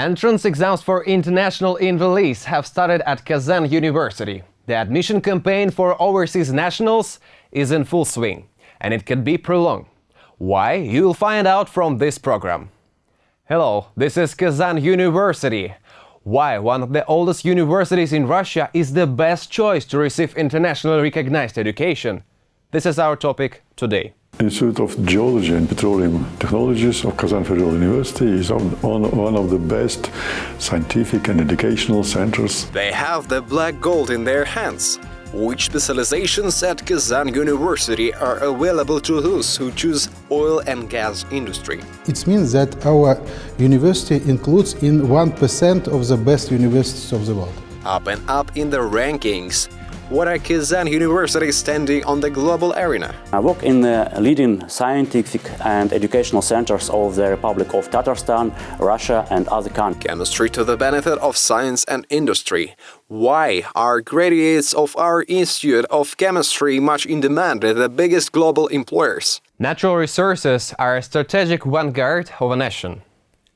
Entrance exams for international enrollees have started at Kazan University. The admission campaign for overseas nationals is in full swing, and it can be prolonged. Why? You'll find out from this program. Hello, this is Kazan University. Why one of the oldest universities in Russia is the best choice to receive internationally recognized education? This is our topic today. Institute of Geology and Petroleum Technologies of Kazan Federal University is one of the best scientific and educational centers. They have the black gold in their hands. Which specializations at Kazan University are available to those who choose oil and gas industry? It means that our university includes in 1% of the best universities of the world. Up and up in the rankings, what are Kazan University standing on the global arena? I work in the leading scientific and educational centers of the Republic of Tatarstan, Russia and other countries. Chemistry to the benefit of science and industry. Why are graduates of our Institute of Chemistry much in demand at the biggest global employers? Natural resources are a strategic vanguard of a nation,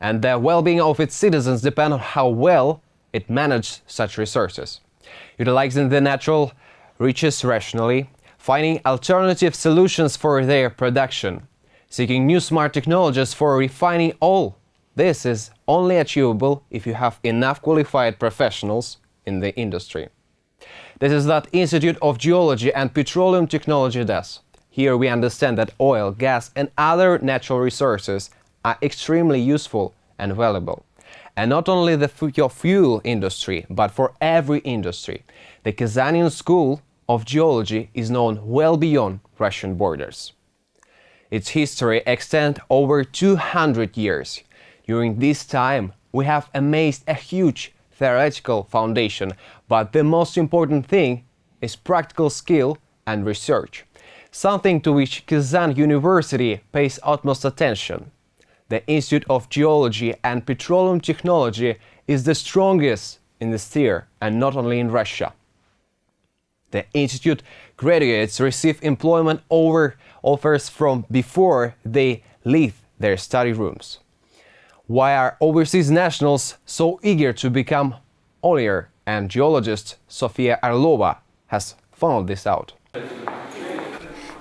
and the well-being of its citizens depend on how well it manages such resources utilizing the natural riches rationally, finding alternative solutions for their production, seeking new smart technologies for refining all. This is only achievable if you have enough qualified professionals in the industry. This is what Institute of Geology and Petroleum Technology does. Here we understand that oil, gas and other natural resources are extremely useful and valuable. And not only the fuel industry, but for every industry. The Kazanian School of Geology is known well beyond Russian borders. Its history extends over 200 years. During this time, we have amassed a huge theoretical foundation, but the most important thing is practical skill and research, something to which Kazan University pays utmost attention the Institute of Geology and Petroleum Technology is the strongest in the sphere and not only in Russia. The institute graduates receive employment over offers from before they leave their study rooms. Why are overseas nationals so eager to become oiler and geologist Sofia Orlova has found this out.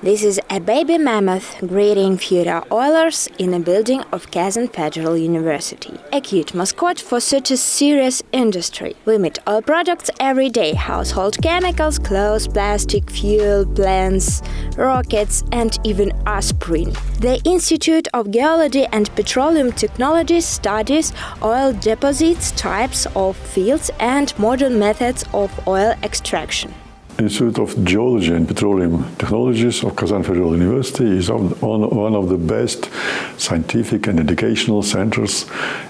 This is a baby mammoth greeting future oilers in a building of Kazan Federal University. A cute mascot for such a serious industry. We meet oil products every day, household chemicals, clothes, plastic, fuel, plants, rockets and even aspirin. The Institute of Geology and Petroleum Technology studies oil deposits, types of fields and modern methods of oil extraction. Institute of Geology and Petroleum Technologies of Kazan Federal University is one of the best scientific and educational centers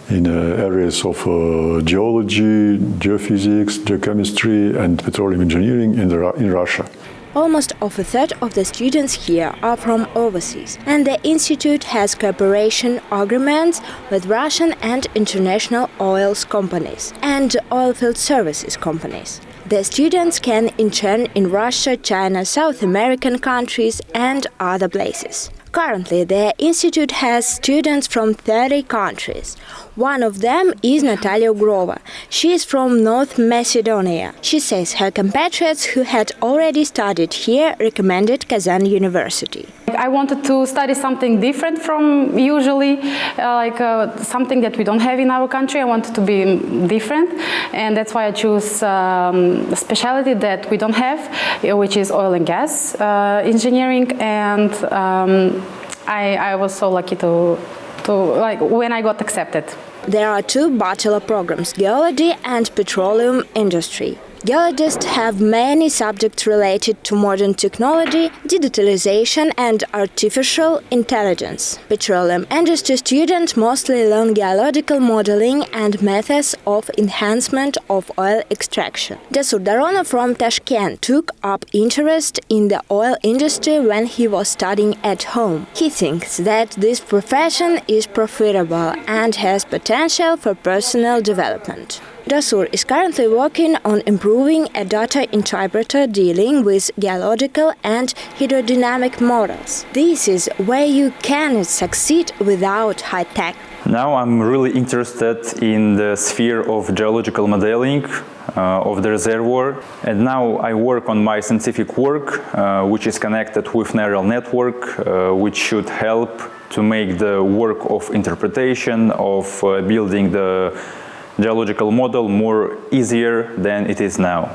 in uh, areas of uh, geology, geophysics, geochemistry and petroleum engineering in, Russia. Almost of a third of the students here are from overseas, and the institute has cooperation agreements with Russian and international oil companies and oilfield services companies. The students can intern in Russia, China, South American countries and other places. Currently, the institute has students from 30 countries. One of them is Natalia Grova. She is from North Macedonia. She says her compatriots who had already studied here recommended Kazan University. I wanted to study something different from usually, uh, like uh, something that we don't have in our country. I wanted to be different and that's why I chose um, a specialty that we don't have, uh, which is oil and gas uh, engineering and um, I, I was so lucky to to like when I got accepted. There are two bachelor programs, geology and petroleum industry. Geologists have many subjects related to modern technology, digitalization and artificial intelligence. Petroleum industry students mostly learn geological modeling and methods of enhancement of oil extraction. Dasur Daronov from Tashkent took up interest in the oil industry when he was studying at home. He thinks that this profession is profitable and has potential for personal development. Dasur is currently working on improving a data interpreter dealing with geological and hydrodynamic models. This is where you can succeed without high tech. Now I'm really interested in the sphere of geological modeling uh, of the reservoir and now I work on my scientific work uh, which is connected with neural network uh, which should help to make the work of interpretation of uh, building the geological model more easier than it is now.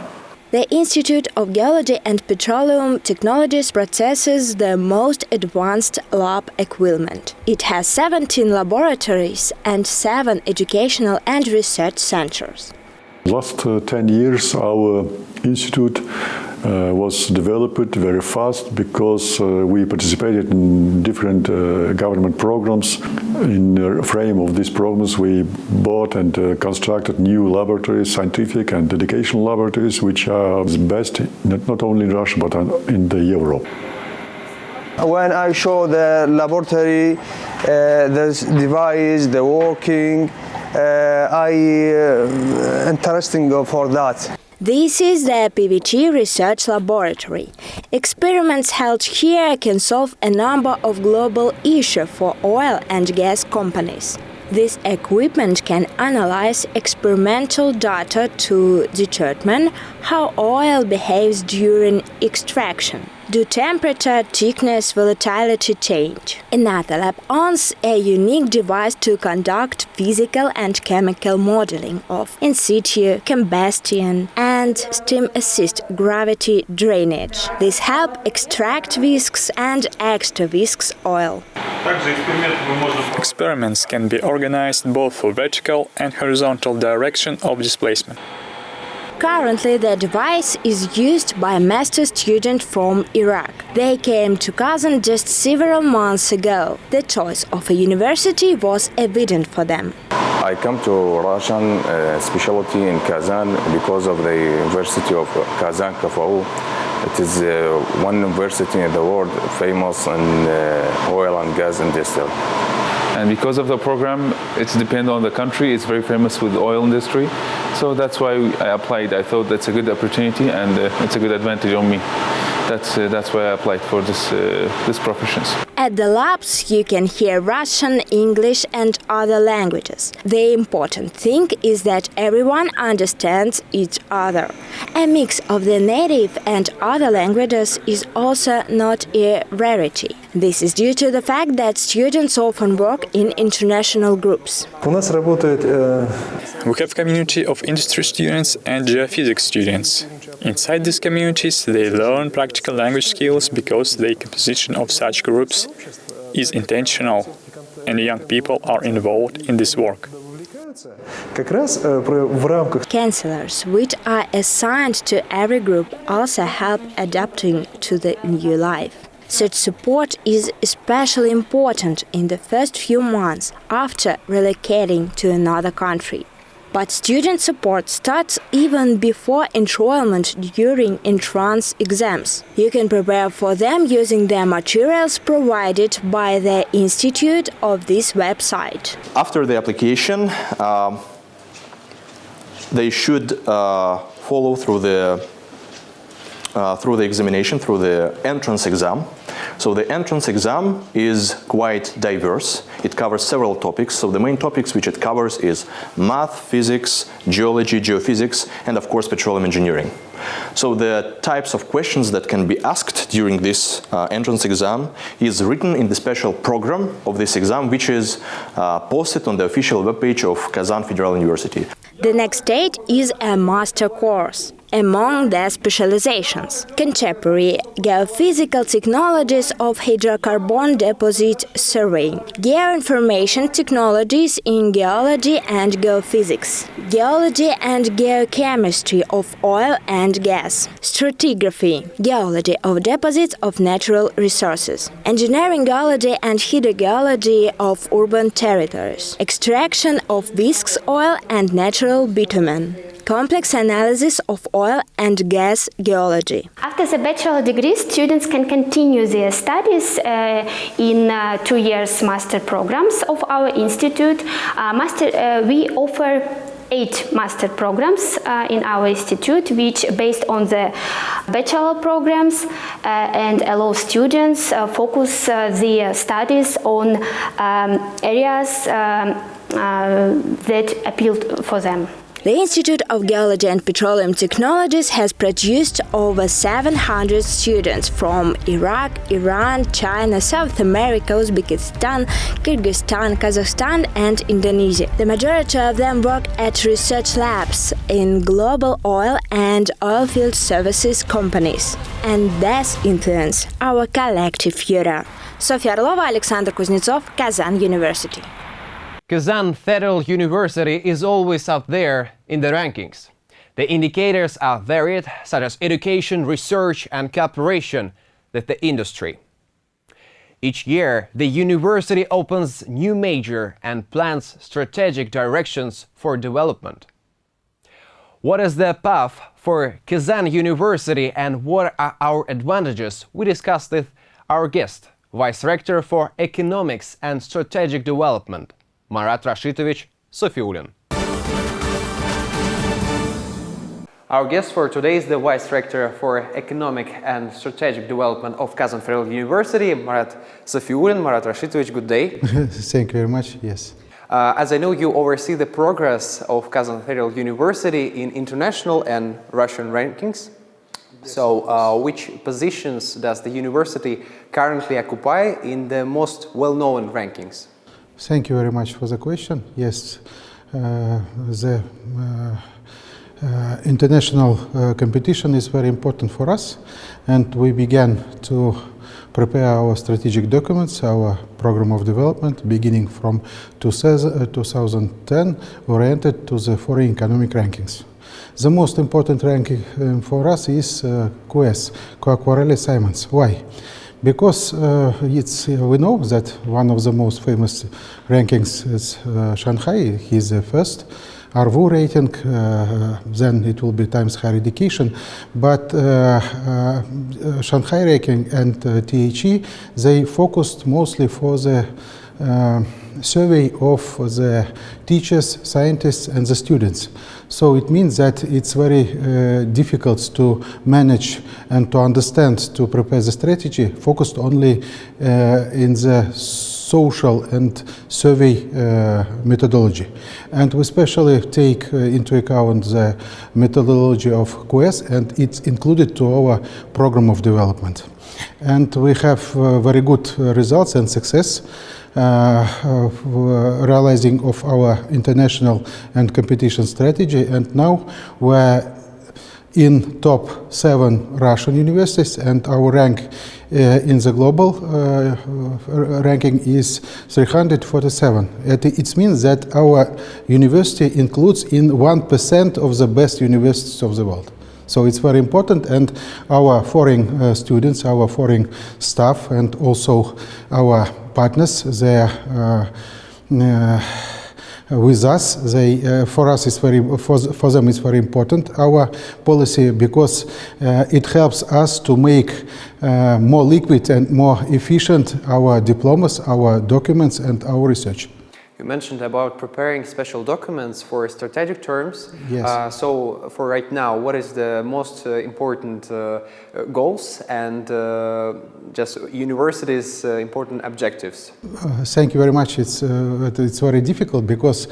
The Institute of Geology and Petroleum Technologies possesses the most advanced lab equipment. It has 17 laboratories and 7 educational and research centers. Last uh, 10 years our institute uh, was developed very fast because uh, we participated in different uh, government programs. In the frame of these programs we bought and uh, constructed new laboratories, scientific and educational laboratories which are the best not, only in Russia but in the Europe. When I show the laboratory, uh, the device, the working, I uh, interesting for that. This is the PVT Research Laboratory. Experiments held here can solve a number of global issues for oil and gas companies. This equipment can analyze experimental data to determine how oil behaves during extraction. Do temperature, thickness, volatility change? Another lab owns a unique device to conduct physical and chemical modeling of in situ, combustion, and steam-assist gravity drainage. This help extract viscous and extra viscous oil. Experiments can be organized both for vertical and horizontal direction of displacement. Currently, the device is used by a master student from Iraq. They came to Kazan just several months ago. The choice of a university was evident for them. I come to Russian uh, specialty in Kazan because of the University of Kazan KFU. It is uh, one university in the world famous in uh, oil and gas industry. And because of the program, it's depend on the country. It's very famous with the oil industry. So that's why I applied. I thought that's a good opportunity and uh, it's a good advantage on me. That's, uh, that's why I applied for this, uh, this professions. At the labs, you can hear Russian, English, and other languages. The important thing is that everyone understands each other. A mix of the native and other languages is also not a rarity. This is due to the fact that students often work in international groups. We have a community of industry students and geophysics students. Inside these communities, they learn practical language skills because the composition of such groups is intentional and young people are involved in this work. Counselors, which are assigned to every group, also help adapting to the new life. Such support is especially important in the first few months after relocating to another country. But student support starts even before enrollment during entrance exams. You can prepare for them using the materials provided by the institute of this website. After the application, um, they should uh, follow through the uh, through the examination, through the entrance exam. So the entrance exam is quite diverse. It covers several topics. So the main topics which it covers is math, physics, geology, geophysics, and of course petroleum engineering. So the types of questions that can be asked during this uh, entrance exam is written in the special program of this exam, which is uh, posted on the official webpage of Kazan Federal University. The next stage is a master course among their specializations. Contemporary geophysical technologies of hydrocarbon deposit surveying, geoinformation technologies in geology and geophysics, geology and geochemistry of oil and gas, stratigraphy, geology of deposits of natural resources, engineering geology and hydrogeology of urban territories, extraction of viscous oil and natural bitumen complex analysis of oil and gas geology. After the bachelor degree, students can continue their studies uh, in uh, two years master programs of our institute. Uh, master, uh, we offer eight master programs uh, in our institute, which based on the bachelor programs uh, and allow students uh, focus their studies on um, areas um, that appeal for them. The Institute of Geology and Petroleum Technologies has produced over 700 students from Iraq, Iran, China, South America, Uzbekistan, Kyrgyzstan, Kazakhstan and Indonesia. The majority of them work at research labs in global oil and oilfield services companies and thus influence our collective future. Sofia Orlova, Alexander Kuznetsov, Kazan University. Kazan Federal University is always up there in the rankings. The indicators are varied, such as education, research and cooperation with the industry. Each year, the university opens new major and plans strategic directions for development. What is the path for Kazan University and what are our advantages? We discussed with our guest, Vice Rector for Economics and Strategic Development, Marat Rashitovich Safiullin. Our guest for today is the Vice Rector for Economic and Strategic Development of Kazan Federal University, Marat Safiullin. Marat Rashitovich, good day. Thank you very much, yes. Uh, as I know, you oversee the progress of Kazan Federal University in international and Russian rankings. So, uh, which positions does the university currently occupy in the most well-known rankings? Thank you very much for the question. Yes, uh, the uh, uh, international uh, competition is very important for us and we began to prepare our strategic documents, our program of development beginning from 2010 uh, oriented to the foreign economic rankings. The most important ranking um, for us is uh, QS, Quacquarelli-Symonds. Why? Because uh, it's, uh, we know that one of the most famous rankings is uh, Shanghai, he's the first. ARWU rating, uh, then it will be Times Higher Education, but uh, uh, Shanghai ranking and THE, they focused mostly for the survey of the teachers, scientists and the students. So it means that it's very uh, difficult to manage and to understand, to prepare the strategy focused only uh, in the social and survey uh, methodology. And we especially take uh, into account the methodology of QS and it's included to our program of development. And we have uh, very good results and success. Uh, realizing of our international and competition strategy and now we're in top seven Russian universities and our rank uh, in the global uh, ranking is 347. It means that our university includes in 1% of the best universities of the world. So it's very important and our foreign uh, students, our foreign staff and also our partners, they are uh, uh, with us. They, uh, for us, is very for, for them it's very important our policy because uh, it helps us to make uh, more liquid and more efficient our diplomas, our documents, and our research. You mentioned about preparing special documents for strategic terms. Yes. Uh, so for right now, what is the most uh, important uh, goals and uh, just universities' uh, important objectives? Uh, thank you very much. It's, it's very difficult because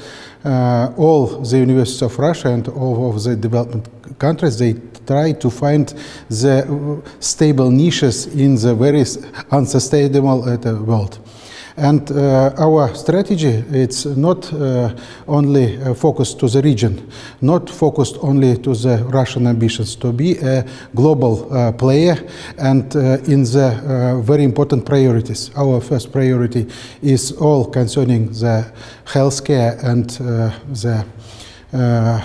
all the universities of Russia and all of the development countries, they try to find the stable niches in the very unsustainable world. And uh, our strategy, it's not uh, only uh, focused to the region, not focused only to the Russian ambitions, to be a global player and in the very important priorities. Our first priority is all concerning the healthcare and the uh,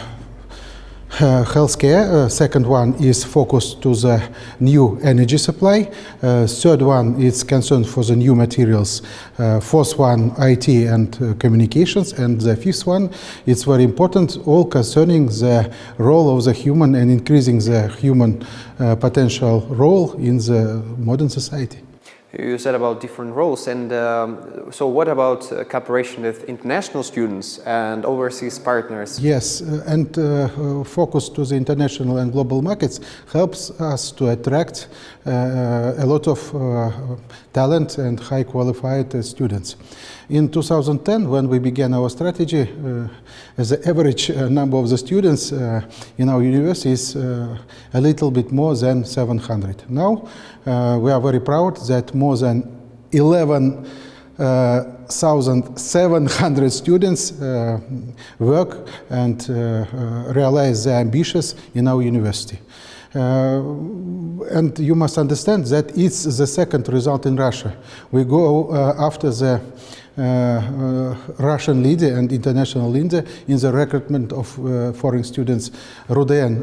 healthcare. Uh, second one is focused to the new energy supply. Uh, third one is concerned for the new materials. Uh, fourth one, IT and uh, communications. And the fifth one, it's very important, all concerning the role of the human and increasing the human uh, potential role in the modern society. You said about different roles and um, so what about uh, cooperation with international students and overseas partners? Yes uh, and uh, uh focus to the international and global markets helps us to attract uh, a lot of uh, talent and high qualified students in 2010 when we began our strategy the average number of the students in our university is a little bit more than 700 now we are very proud that more than 11,700 uh, students uh, work and uh, realize their ambitions in our university. And you must understand that it's the second result in Russia. We go after the uh, uh, Russian leader and international leader in the recruitment of uh, foreign students, RUDN.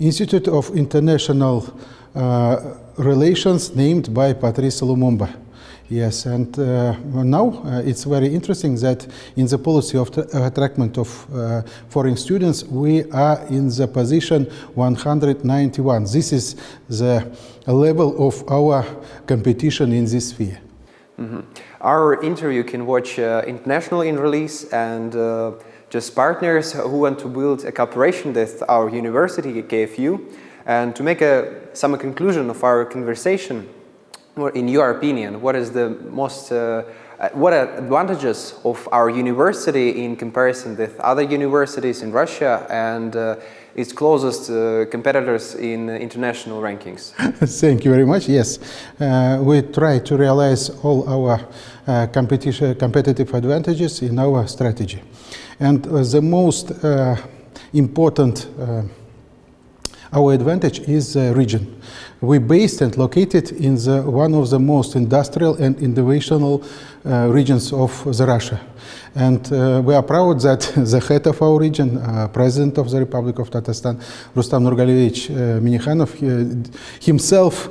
Institute of International uh, Relations named by Patrice Lumumba. Yes, and uh, now uh, it's very interesting that in the policy of attractment of uh, foreign students, we are in the position 191. This is the level of our competition in this sphere. Mm -hmm. Our interview can watch uh, international in release and uh, just partners who want to build a cooperation with our university, KFU. And to make a, some conclusion of our conversation, in your opinion, what is the most, uh, uh, what are advantages of our university in comparison with other universities in Russia and uh, its closest uh, competitors in international rankings? Thank you very much. Yes, uh, we try to realize all our uh, competition, competitive advantages in our strategy. And uh, the most uh, important uh, our advantage is the region. We based and located in the, one of the most industrial and innovational uh, regions of the Russia. And uh, we are proud that the head of our region, uh, President of the Republic of Tatarstan, Rustam Nurgalievich Minikhanov, himself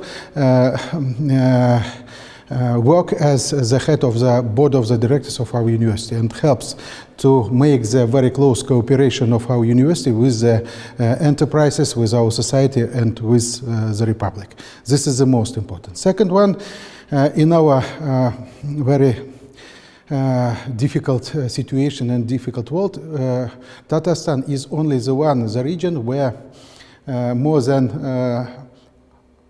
uh, work as the head of the board of the directors of our university and helps to make the very close cooperation of our university with the uh, enterprises, with our society and with uh, the republic. This is the most important. Second one, uh, in our uh, very uh, difficult situation and difficult world, Tatarstan is only the one, the region where more than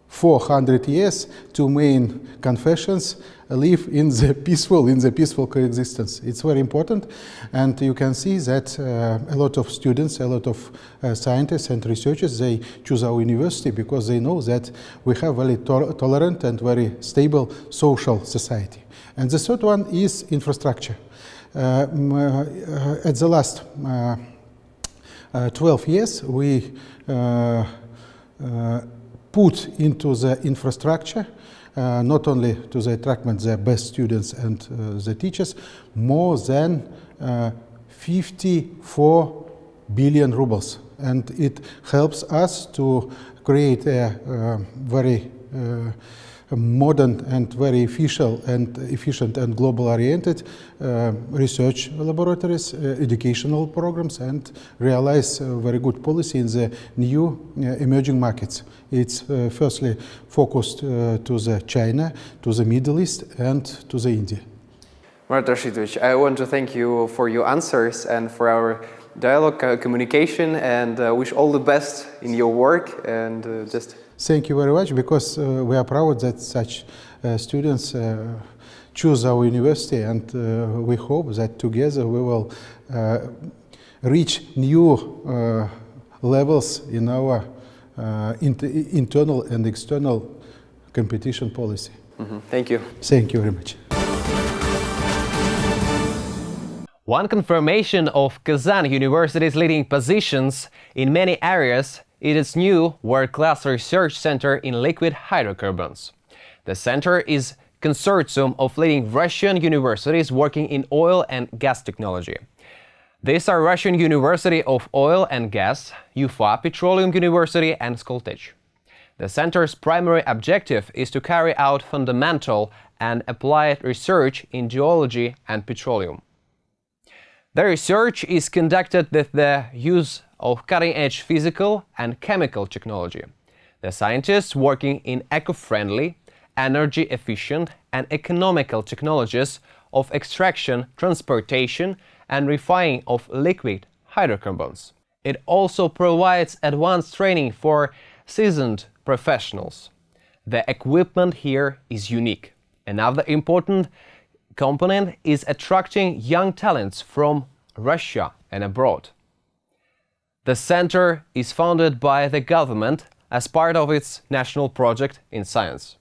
400 years, two main confessions live in the peaceful, in the peaceful coexistence. It's very important, and you can see that uh, a lot of students, a lot of uh, scientists and researchers, they choose our university because they know that we have very to tolerant and very stable social society. And the third one is infrastructure. Uh, uh at the last uh, uh, 12 years, we put into the infrastructure, uh, not only to the attractment the best students and uh, the teachers, more than uh, 54 billion rubles. And it helps us to create a uh, very uh, modern and very efficient and efficient and global oriented uh, research laboratories, uh, educational programs and realize very good policy in the new uh, emerging markets. It's firstly focused to the China, to the Middle East and to the India. Marat Rashitovich, I want to thank you for your answers and for our dialogue, uh, communication, and uh, wish all the best in your work. And uh, just thank you very much because uh, we are proud that such students choose our university, and we hope that together we will reach new levels in our uh, internal and external competition policy. Mm -hmm. Thank you. Thank you very much. One confirmation of Kazan University's leading positions in many areas is its new world-class research center in liquid hydrocarbons. The center is consortium of leading Russian universities working in oil and gas technology. These are Russian University of Oil and Gas, Ufa Petroleum University and Skoltech. The center's primary objective is to carry out fundamental and applied research in geology and petroleum. The research is conducted with the use of cutting-edge physical and chemical technology. The scientists working in eco-friendly, energy-efficient and economical technologies of extraction, transportation and refining of liquid hydrocarbons. It also provides advanced training for seasoned professionals. The equipment here is unique. Another important component is attracting young talents from Russia and abroad. The center is funded by the government as part of its national project in science.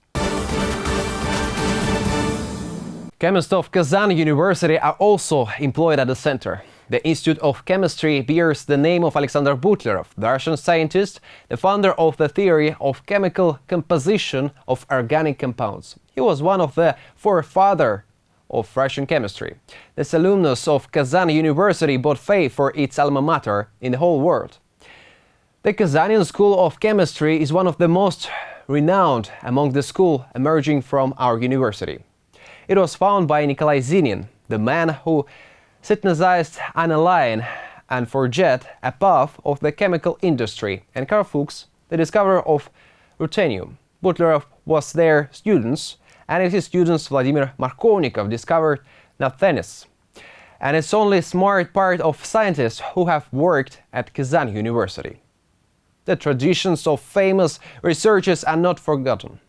Chemists of Kazan University are also employed at the center. The Institute of Chemistry bears the name of Alexander Butlerov, the Russian scientist, the founder of the theory of chemical composition of organic compounds. He was one of the forefathers of Russian chemistry. This alumnus of Kazan University bought faith for its alma mater in the whole world. The Kazanian School of Chemistry is one of the most renowned among the school emerging from our university. It was founded by Nikolai Zinin, the man who synthesized aniline and forget a path of the chemical industry, and Karl Fuchs, the discoverer of ruthenium. Butlerov was their students, and his students Vladimir Markovnikov discovered naphthalene. And it's only a smart part of scientists who have worked at Kazan University. The traditions of famous researchers are not forgotten.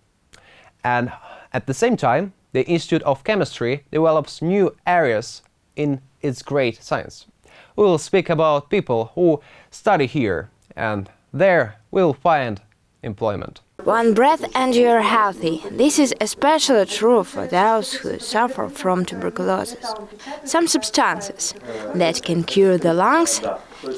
And at the same time, the Institute of Chemistry develops new areas in its great science. We will speak about people who study here and there will find employment. One breath and you're healthy. This is especially true for those who suffer from tuberculosis. Some substances that can cure the lungs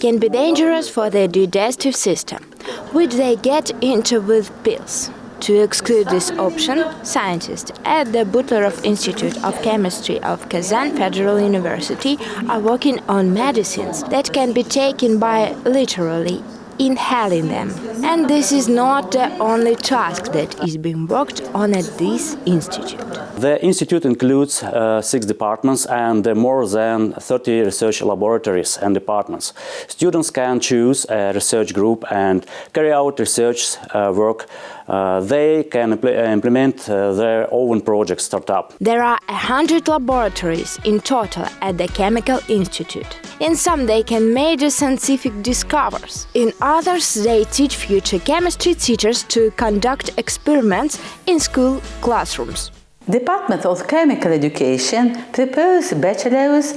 can be dangerous for the digestive system, which they get into with pills. To exclude this option, scientists at the Butlerov Institute of Chemistry of Kazan Federal University are working on medicines that can be taken by literally inhaling them. And this is not the only task that is being worked on at this institute. The institute includes uh, six departments and uh, more than 30 research laboratories and departments. Students can choose a research group and carry out research uh, work. Uh, they can impl implement uh, their own project startup. There are 100 laboratories in total at the Chemical Institute. In some they can measure scientific discoveries. In others they teach future chemistry teachers to conduct experiments in school classrooms. Department of Chemical Education prepares bachelors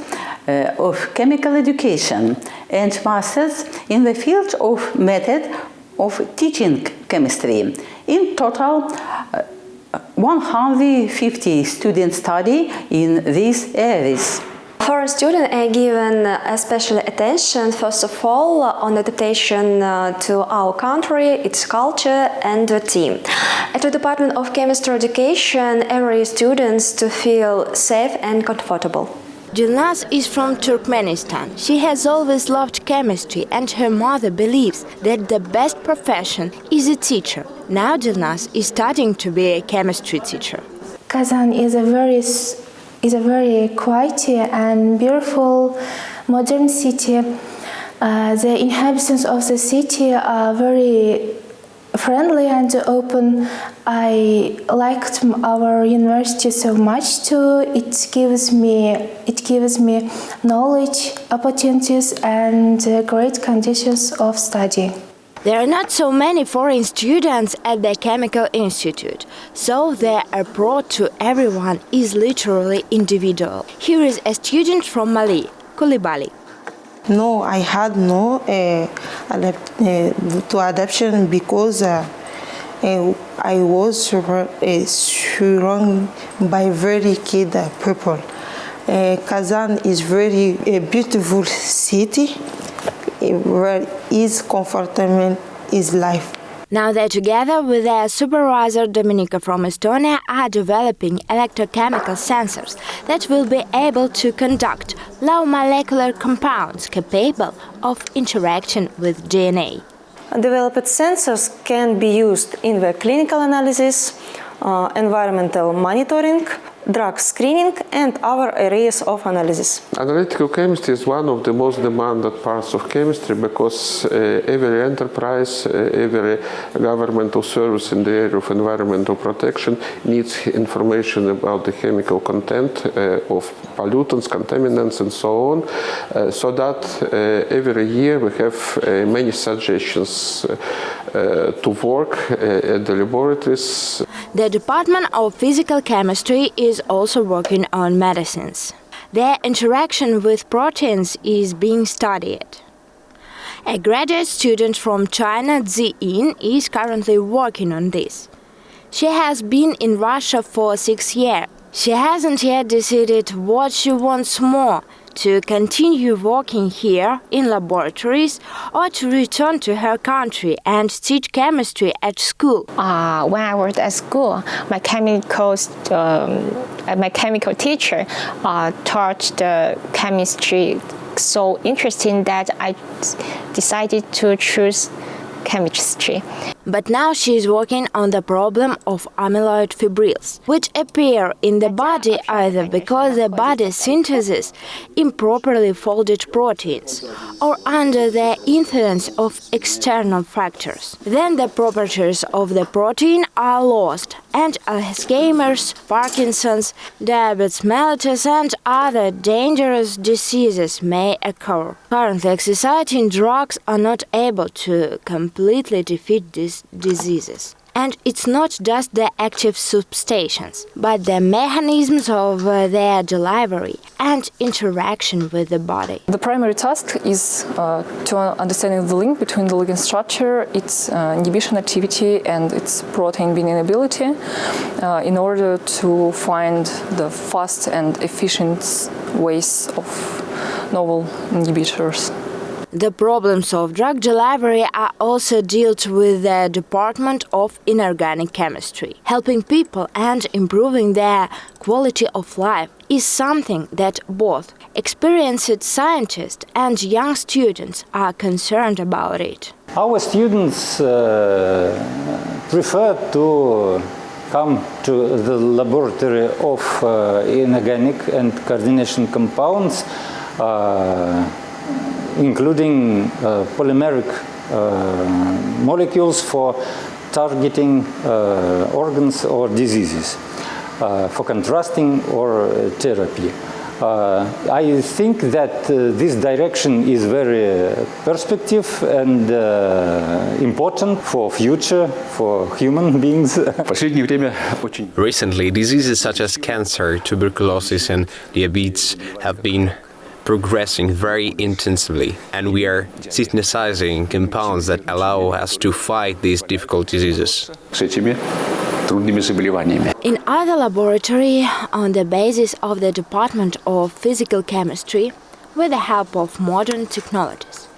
uh, of chemical education and masters in the field of method of teaching chemistry. In total, uh, 150 students study in these areas. For a student, I given especially attention, first of all, on adaptation uh, to our country, its culture and the team. At the Department of Chemistry Education, every students to feel safe and comfortable. Dilnaz is from Turkmenistan. She has always loved chemistry and her mother believes that the best profession is a teacher. Now Dilnaz is studying to be a chemistry teacher. Kazan is a very is a very quiet and beautiful modern city. Uh, the inhabitants of the city are very friendly and open. I liked our university so much too. It gives me gives me knowledge, opportunities, and uh, great conditions of study. There are not so many foreign students at the Chemical Institute, so their approach to everyone is literally individual. Here is a student from Mali, Koulibaly. No, I had no uh, adapt, uh, to adaptation because uh, I was surrounded by very kid people. Kazan is very a beautiful city where is comfortable is life. Now they together with their supervisor Dominika from Estonia are developing electrochemical sensors that will be able to conduct low molecular compounds capable of interaction with DNA. Developed sensors can be used in the clinical analysis, uh, environmental monitoring drug screening and other areas of analysis. Analytical chemistry is one of the most demanded parts of chemistry because uh, every enterprise, uh, every governmental service in the area of environmental protection needs information about the chemical content uh, of pollutants, contaminants and so on, uh, so that uh, every year we have uh, many suggestions to work at the laboratories. The Department of Physical Chemistry is also working on medicines. Their interaction with proteins is being studied. A graduate student from China, Zi Yin, is currently working on this. She has been in Russia for six years. She hasn't yet decided what she wants more to continue working here in laboratories or to return to her country and teach chemistry at school? Uh, when I was at school, my chemical, um, my chemical teacher uh, taught the chemistry so interesting that I decided to choose chemistry. But now she is working on the problem of amyloid fibrils, which appear in the body either because the body synthesizes improperly folded proteins or under the influence of external factors. Then the properties of the protein are lost and Alzheimer's, Parkinson's, diabetes mellitus and other dangerous diseases may occur. Currently exciting drugs are not able to completely defeat these these diseases. And it's not just the active substances, but the mechanisms of uh, their delivery and interaction with the body. The primary task is uh, to understand the link between the ligand structure, its uh, inhibition activity and its protein binding ability uh, in order to find the fast and efficient ways of novel inhibitors. The problems of drug delivery are also dealt with the Department of Inorganic Chemistry. Helping people and improving their quality of life is something that both experienced scientists and young students are concerned about it. Our students uh, prefer to come to the laboratory of uh, inorganic and coordination compounds uh, including uh, polymeric uh, molecules for targeting uh, organs or diseases, for contrasting or therapy. Uh, I think that uh, this direction is very perspective and uh, important for future, for human beings. Recently, diseases such as cancer, tuberculosis and diabetes have been progressing very intensively, and we are synthesizing compounds that allow us to fight these difficult diseases. In other laboratory, on the basis of the Department of Physical Chemistry, with the help of modern technologies,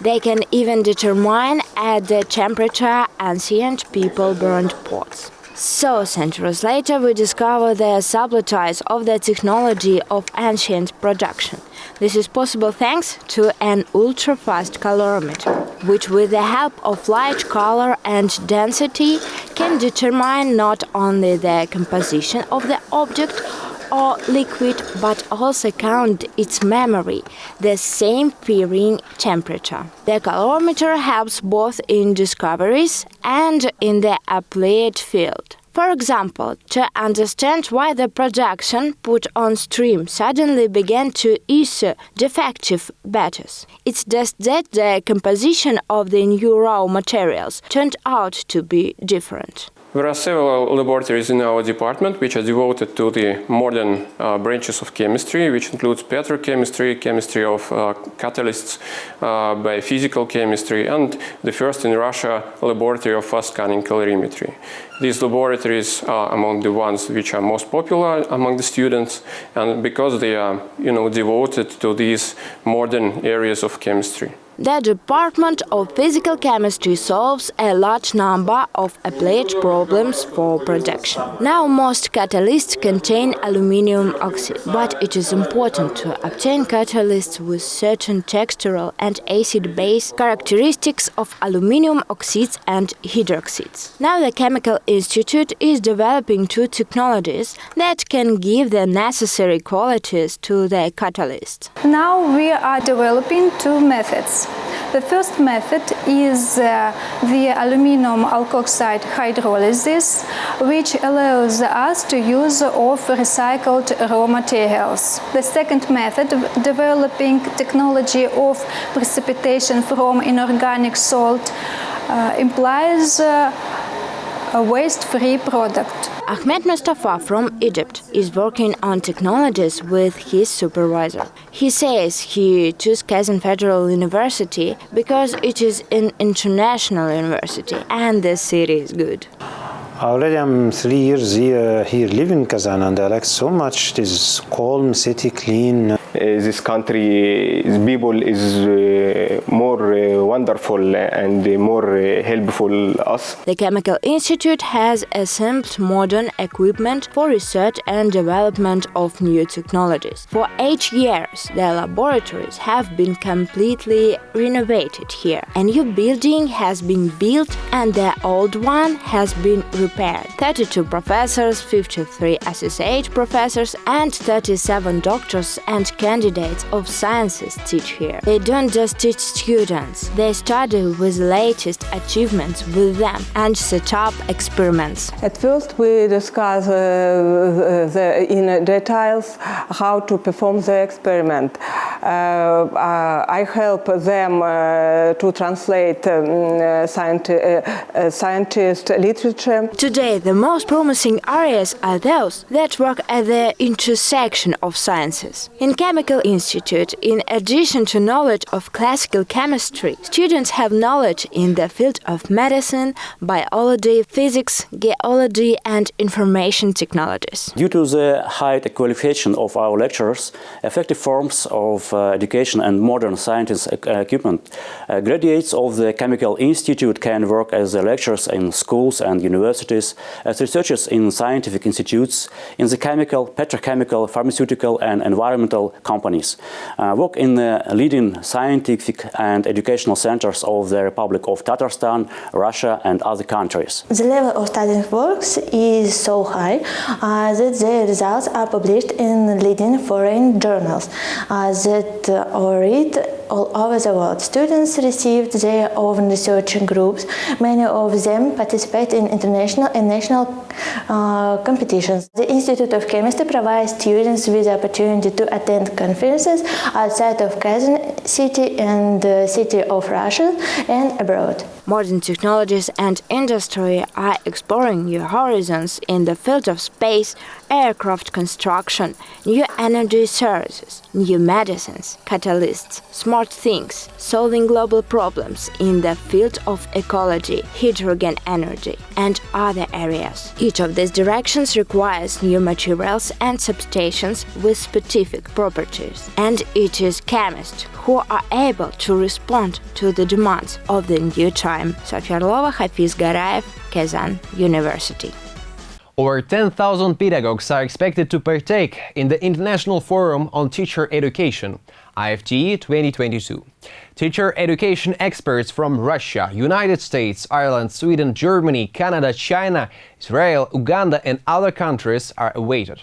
they can even determine at the temperature ancient people burned pots. So, centuries later, we discover the subtleties of the technology of ancient production. This is possible thanks to an ultra-fast calorimeter, which with the help of light, color and density can determine not only the composition of the object or liquid, but also count its memory, the same varying temperature. The calorimeter helps both in discoveries and in the applied field. For example, to understand why the production put on stream suddenly began to issue defective batches. It's just that the composition of the new raw materials turned out to be different. There are several laboratories in our department which are devoted to the modern uh, branches of chemistry, which includes petrochemistry, chemistry of uh, catalysts, uh, biophysical chemistry, and the first in Russia laboratory of fast scanning calorimetry. These laboratories are among the ones which are most popular among the students, and because they are, you know, devoted to these modern areas of chemistry. The Department of Physical Chemistry solves a large number of applied problems for production. Now most catalysts contain aluminium oxide, but it is important to obtain catalysts with certain textural and acid-base characteristics of aluminium oxides and hydroxides. Now the Chemical Institute is developing two technologies that can give the necessary qualities to the catalyst. Now we are developing two methods. The first method is uh, the aluminum alkoxide hydrolysis, which allows us to use of recycled raw materials. The second method, developing technology of precipitation from inorganic salt, uh, implies uh, a waste-free product. Ahmed Mustafa from Egypt is working on technologies with his supervisor. He says he chose Kazan Federal University because it is an international university and the city is good. Already I'm three years here, here living in Kazan and I like so much this calm city, clean. Uh, this country, people is uh, more uh, wonderful and more helpful us. The Chemical Institute has assembled modern equipment for research and development of new technologies. For eight years, the laboratories have been completely renovated here. A new building has been built and the old one has been repaired. 32 professors, 53 associate professors and 37 doctors and candidates of sciences teach here. They don't just teach students, they study with the latest achievements with them and set up experiments. At first we discuss uh, the, in details how to perform the experiment. Uh, uh, I help them uh, to translate um, scienti scientist literature. Today the most promising areas are those that work at the intersection of sciences. In Chemical Institute, in addition to knowledge of classical chemistry, students have knowledge in the field of medicine, biology, physics, geology and information technologies. Due to the high qualification of our lecturers, effective forms of uh, education and modern scientific equipment, uh, graduates of the Chemical Institute can work as lecturers in schools and universities, as researchers in scientific institutes, in the chemical, petrochemical, pharmaceutical and environmental companies, uh, work in the leading scientific and educational centers of the Republic of Tatarstan, Russia and other countries. The level of studying works is so high uh, that the results are published in leading foreign journals uh, that are read all over the world. Students received their own research groups. Many of them participate in international and national uh, competitions. The Institute of Chemistry provides students with the opportunity to attend conferences outside of Kazan city and the city of Russia and abroad. Modern technologies and industry are exploring new horizons in the field of space, aircraft construction, new energy sources, new medicines, catalysts, smart things, solving global problems in the field of ecology, hydrogen energy, and other areas. Each of these directions requires new materials and substations with specific properties, and it is chemists who are able to respond to the demands of the new time. Sofia Hafiz Garaev, Kazan University. Over 10,000 pedagogues are expected to partake in the International Forum on Teacher Education, IFTE 2022. Teacher education experts from Russia, United States, Ireland, Sweden, Germany, Canada, China, Israel, Uganda and other countries are awaited.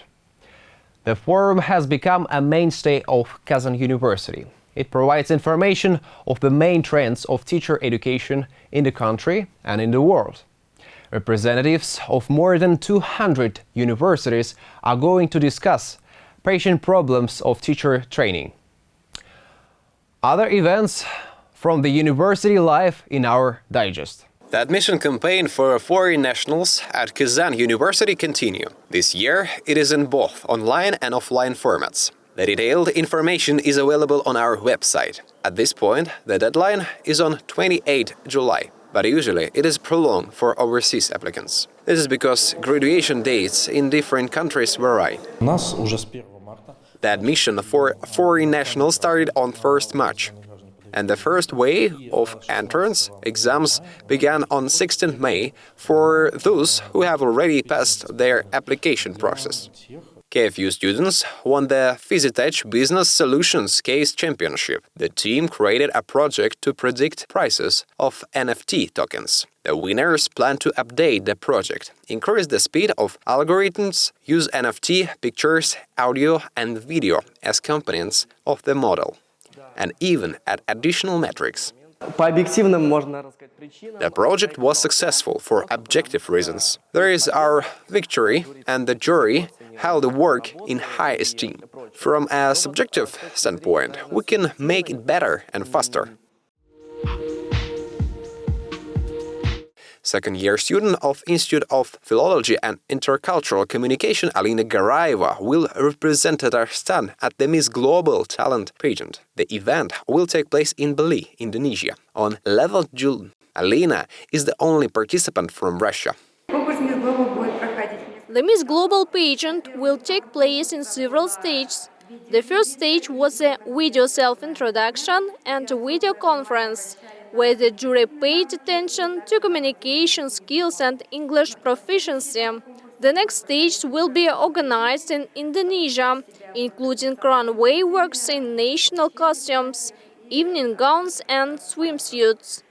The forum has become a mainstay of Kazan University. It provides information of the main trends of teacher education in the country and in the world. Representatives of more than 200 universities are going to discuss patient problems of teacher training. Other events from the university life in our digest. The admission campaign for foreign nationals at Kazan University continue. This year it is in both online and offline formats. The detailed information is available on our website. At this point, the deadline is on 28 July but usually it is prolonged for overseas applicants. This is because graduation dates in different countries vary. The admission for foreign nationals started on 1st March. and the first wave of entrance exams began on 16 May for those who have already passed their application process. KFU students won the Fizitech Business Solutions Case Championship. The team created a project to predict prices of NFT tokens. The winners plan to update the project, increase the speed of algorithms, use NFT, pictures, audio and video as components of the model, and even add additional metrics. The project was successful for objective reasons. There is our victory, and the jury held the work in high esteem. From a subjective standpoint, we can make it better and faster. Second-year student of Institute of Philology and Intercultural Communication Alina Garaeva will represent Tatarstan at the Miss Global Talent pageant. The event will take place in Bali, Indonesia, on 11th June. Alina is the only participant from Russia. The Miss Global pageant will take place in several stages. The first stage was a video self-introduction and a video conference where the jury paid attention to communication skills and English proficiency. The next stage will be organized in Indonesia, including runway works in national costumes, evening gowns and swimsuits.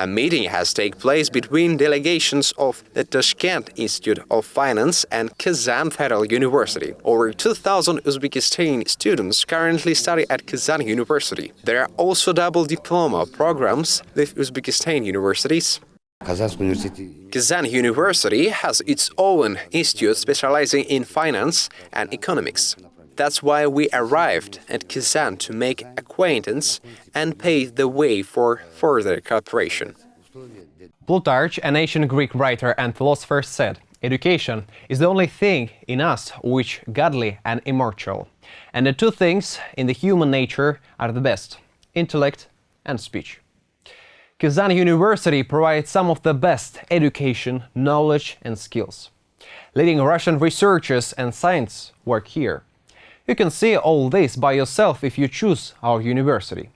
A meeting has taken place between delegations of the Tashkent Institute of Finance and Kazan Federal University. Over 2,000 Uzbekistani students currently study at Kazan University. There are also double diploma programs with Uzbekistan universities. Kazan University has its own institute specializing in finance and economics. That's why we arrived at Kazan to make acquaintance and pave the way for further cooperation. Plutarch, an ancient Greek writer and philosopher, said, Education is the only thing in us which is godly and immortal. And the two things in the human nature are the best intellect and speech. Kazan University provides some of the best education, knowledge, and skills. Leading Russian researchers and science work here. You can see all this by yourself if you choose our university.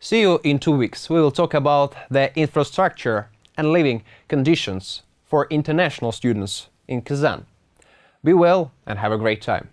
See you in two weeks. We will talk about the infrastructure and living conditions for international students in Kazan. Be well and have a great time.